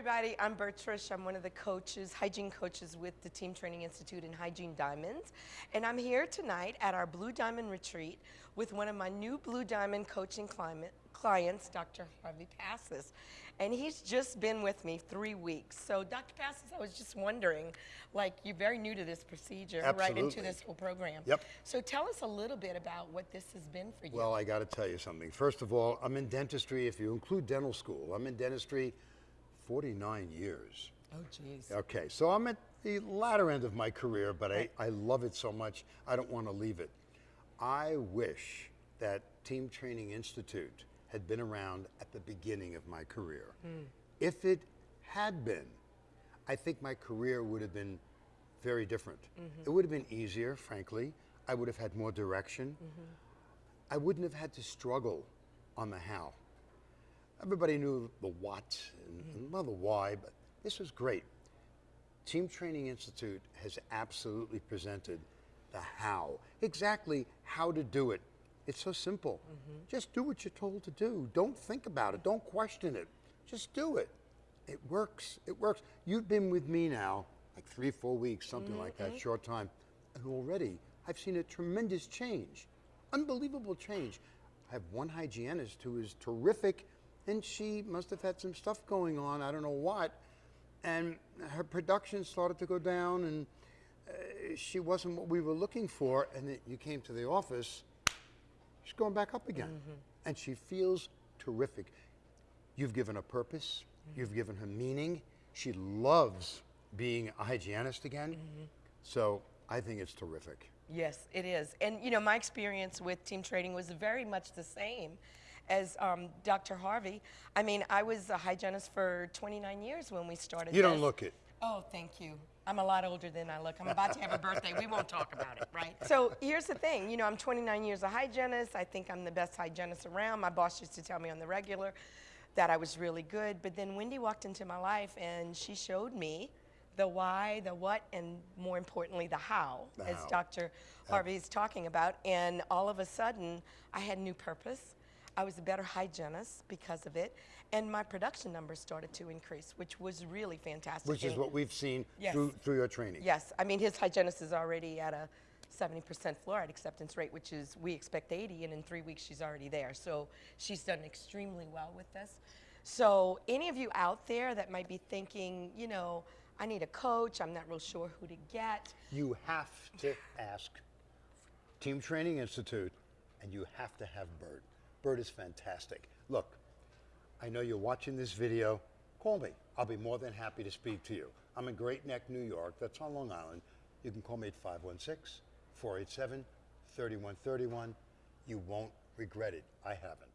everybody. I'm Bertrish. I'm one of the coaches, hygiene coaches with the Team Training Institute and Hygiene Diamonds. And I'm here tonight at our Blue Diamond Retreat with one of my new Blue Diamond coaching climate, clients, Dr. Harvey Passes. And he's just been with me three weeks. So, Dr. Passes, I was just wondering, like, you're very new to this procedure, right into this whole program. Yep. So, tell us a little bit about what this has been for you. Well, I got to tell you something. First of all, I'm in dentistry. If you include dental school, I'm in dentistry 49 years. oh, jeez. Okay, so I'm at the latter end of my career, but I, I love it so much, I don't want to leave it. I wish that Team Training Institute had been around at the beginning of my career. Hmm. If it had been, I think my career would have been very different. Mm-hmm. It would have been easier, frankly. I would have had more direction. Mm-hmm. I wouldn't have had to struggle on the how. Everybody knew the what and, well, the why, but this was great. Team Training Institute has absolutely presented the how, exactly how to do it. It's so simple. Mm-hmm. Just do what you're told to do. Don't think about it. Don't question it. Just do it. It works. It works. You've been with me now like three, four weeks, something like that, mm-hmm. short time. And already I've seen a tremendous change. Unbelievable change. I have one hygienist who is terrific, and she must have had some stuff going on, I don't know what, and her production started to go down, and uh, she wasn't what we were looking for. And then you came to the office, she's going back up again, mm-hmm. and she feels terrific. You've given her purpose, mm-hmm. you've given her meaning. She loves being a hygienist again. Mm-hmm. So I think it's terrific. Yes, it is. And you know, my experience with Team Training was very much the same as um, Dr. Harvey. I mean, I was a hygienist for 29 years when we started. You don't look it. Oh, thank you. I'm a lot older than I look. I'm about to have a birthday. We won't talk about it, right? So here's the thing. You know, I'm 29 years a hygienist. I think I'm the best hygienist around. My boss used to tell me on the regular that I was really good. But then Wendy walked into my life and she showed me the why, the what, and more importantly, the how, The as how. Dr. Harvey is talking about. And all of a sudden, I had new purpose. I was a better hygienist because of it. And my production numbers started to increase, which was really fantastic. Which is what we've seen Yes. through, through your training. Yes, I mean, his hygienist is already at a 70% fluoride acceptance rate, which is, we expect 80, and in three weeks she's already there. So she's done extremely well with this. So any of you out there that might be thinking, you know, I need a coach, I'm not real sure who to get. You have to ask Team Training Institute, and you have to have Bert. Bert is fantastic. Look, I know you're watching this video. Call me. I'll be more than happy to speak to you. I'm in Great Neck, New York. That's on Long Island. You can call me at 516 487 3131. You won't regret it. I haven't.